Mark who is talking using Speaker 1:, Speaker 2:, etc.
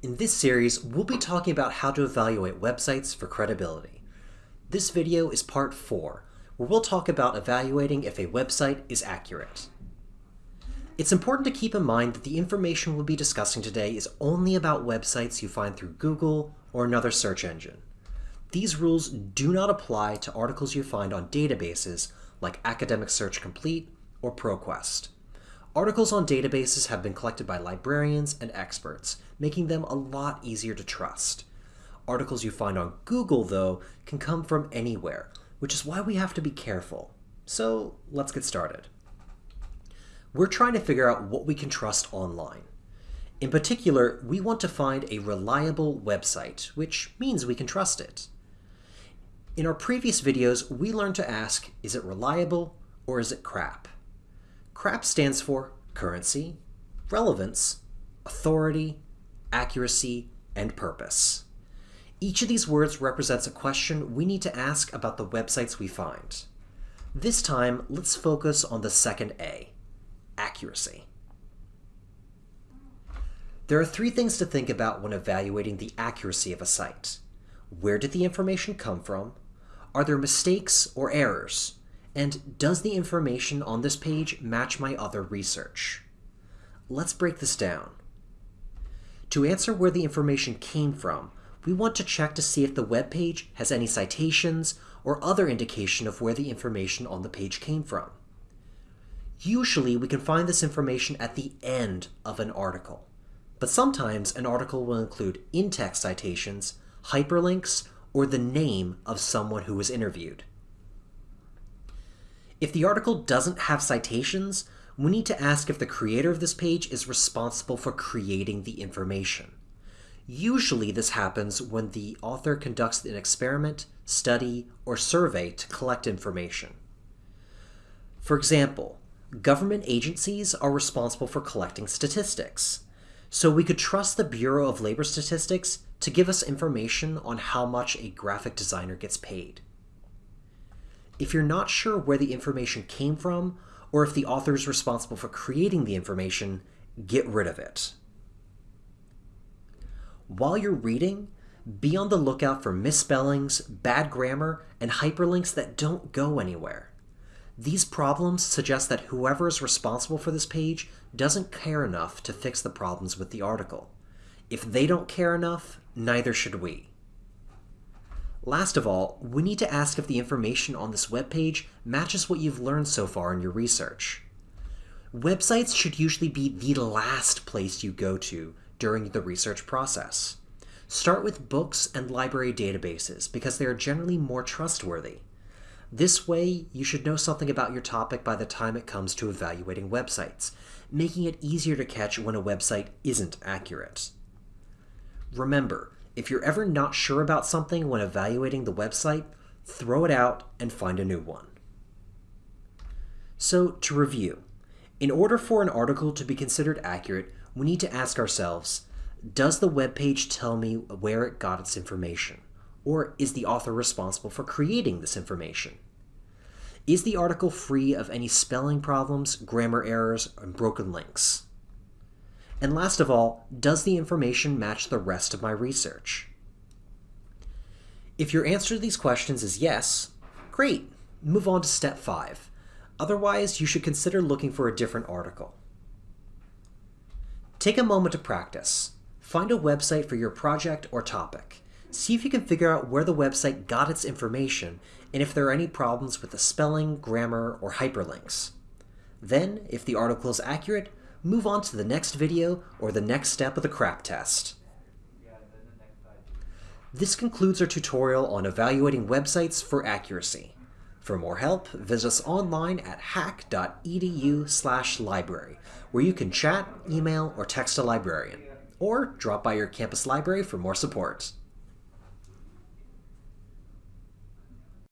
Speaker 1: In this series, we'll be talking about how to evaluate websites for credibility. This video is part 4, where we'll talk about evaluating if a website is accurate. It's important to keep in mind that the information we'll be discussing today is only about websites you find through Google or another search engine. These rules do not apply to articles you find on databases like Academic Search Complete or ProQuest. Articles on databases have been collected by librarians and experts, making them a lot easier to trust. Articles you find on Google, though, can come from anywhere, which is why we have to be careful. So let's get started. We're trying to figure out what we can trust online. In particular, we want to find a reliable website, which means we can trust it. In our previous videos, we learned to ask, is it reliable or is it crap? CRAP stands for currency, relevance, authority, accuracy, and purpose. Each of these words represents a question we need to ask about the websites we find. This time, let's focus on the second A, accuracy. There are three things to think about when evaluating the accuracy of a site. Where did the information come from? Are there mistakes or errors? And does the information on this page match my other research? Let's break this down. To answer where the information came from, we want to check to see if the web page has any citations or other indication of where the information on the page came from. Usually, we can find this information at the end of an article, but sometimes an article will include in-text citations, hyperlinks, or the name of someone who was interviewed. If the article doesn't have citations, we need to ask if the creator of this page is responsible for creating the information. Usually this happens when the author conducts an experiment, study, or survey to collect information. For example, government agencies are responsible for collecting statistics. So we could trust the Bureau of Labor Statistics to give us information on how much a graphic designer gets paid. If you're not sure where the information came from, or if the author is responsible for creating the information, get rid of it. While you're reading, be on the lookout for misspellings, bad grammar, and hyperlinks that don't go anywhere. These problems suggest that whoever is responsible for this page doesn't care enough to fix the problems with the article. If they don't care enough, neither should we. Last of all, we need to ask if the information on this web page matches what you've learned so far in your research. Websites should usually be the last place you go to during the research process. Start with books and library databases because they are generally more trustworthy. This way, you should know something about your topic by the time it comes to evaluating websites, making it easier to catch when a website isn't accurate. Remember, if you're ever not sure about something when evaluating the website, throw it out and find a new one. So, to review, in order for an article to be considered accurate, we need to ask ourselves, does the web page tell me where it got its information? Or is the author responsible for creating this information? Is the article free of any spelling problems, grammar errors, and broken links? And last of all, does the information match the rest of my research? If your answer to these questions is yes, great, move on to step 5. Otherwise, you should consider looking for a different article. Take a moment to practice. Find a website for your project or topic. See if you can figure out where the website got its information and if there are any problems with the spelling, grammar, or hyperlinks. Then, if the article is accurate, move on to the next video or the next step of the CRAP test. This concludes our tutorial on evaluating websites for accuracy. For more help, visit us online at hacc.edu library, where you can chat, email, or text a librarian. Or drop by your campus library for more support.